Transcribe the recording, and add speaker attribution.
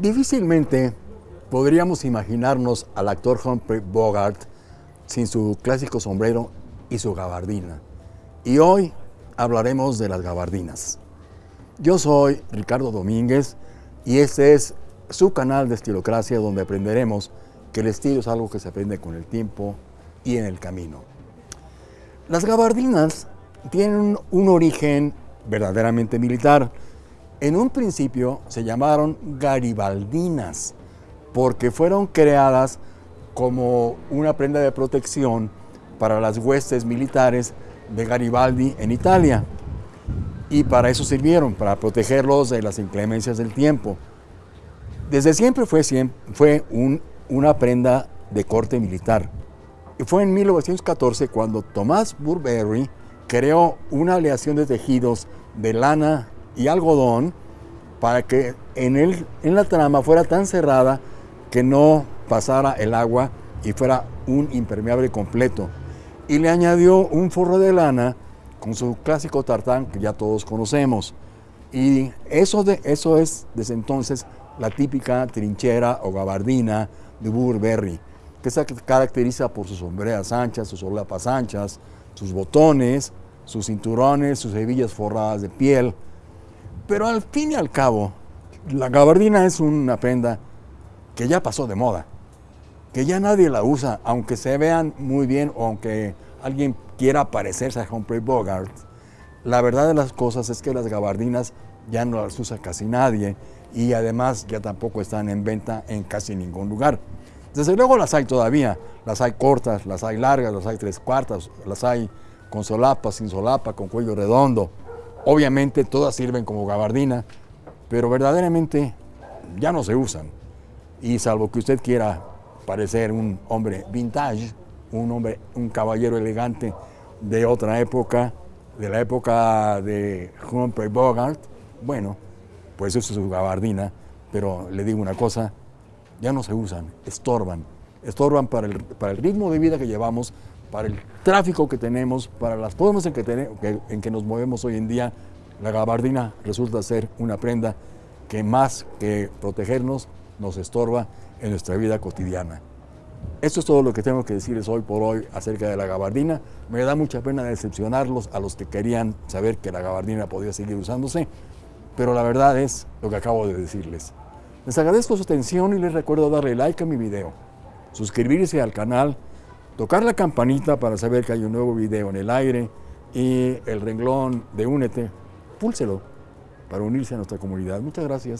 Speaker 1: Difícilmente podríamos imaginarnos al actor Humphrey Bogart sin su clásico sombrero y su gabardina. Y hoy hablaremos de las gabardinas. Yo soy Ricardo Domínguez y este es su canal de Estilocracia donde aprenderemos que el estilo es algo que se aprende con el tiempo y en el camino. Las gabardinas tienen un origen verdaderamente militar. En un principio se llamaron garibaldinas porque fueron creadas como una prenda de protección para las huestes militares de Garibaldi en Italia. Y para eso sirvieron, para protegerlos de las inclemencias del tiempo. Desde siempre fue, fue una prenda de corte militar. Y fue en 1914 cuando Thomas Burberry creó una aleación de tejidos de lana y algodón para que en, el, en la trama fuera tan cerrada que no pasara el agua y fuera un impermeable completo. Y le añadió un forro de lana con su clásico tartán que ya todos conocemos. Y eso, de, eso es desde entonces la típica trinchera o gabardina de Burberry, que se caracteriza por sus sombreras anchas, sus solapas anchas, sus botones, sus cinturones, sus hebillas forradas de piel. Pero al fin y al cabo, la gabardina es una prenda que ya pasó de moda, que ya nadie la usa, aunque se vean muy bien o aunque alguien quiera parecerse a Humphrey Bogart. La verdad de las cosas es que las gabardinas ya no las usa casi nadie y además ya tampoco están en venta en casi ningún lugar. Desde luego las hay todavía, las hay cortas, las hay largas, las hay tres cuartas, las hay con solapa, sin solapa, con cuello redondo. Obviamente todas sirven como gabardina, pero verdaderamente ya no se usan. Y salvo que usted quiera parecer un hombre vintage, un hombre, un caballero elegante de otra época, de la época de Humphrey Bogart, bueno, pues eso es su gabardina, pero le digo una cosa, ya no se usan, estorban, estorban para el, para el ritmo de vida que llevamos, para el tráfico que tenemos, para las formas en que, en que nos movemos hoy en día, la gabardina resulta ser una prenda que más que protegernos, nos estorba en nuestra vida cotidiana. Esto es todo lo que tengo que decirles hoy por hoy acerca de la gabardina. Me da mucha pena decepcionarlos a los que querían saber que la gabardina podía seguir usándose, pero la verdad es lo que acabo de decirles. Les agradezco su atención y les recuerdo darle like a mi video, suscribirse al canal, tocar la campanita para saber que hay un nuevo video en el aire y el renglón de Únete, púlselo para unirse a nuestra comunidad. Muchas gracias.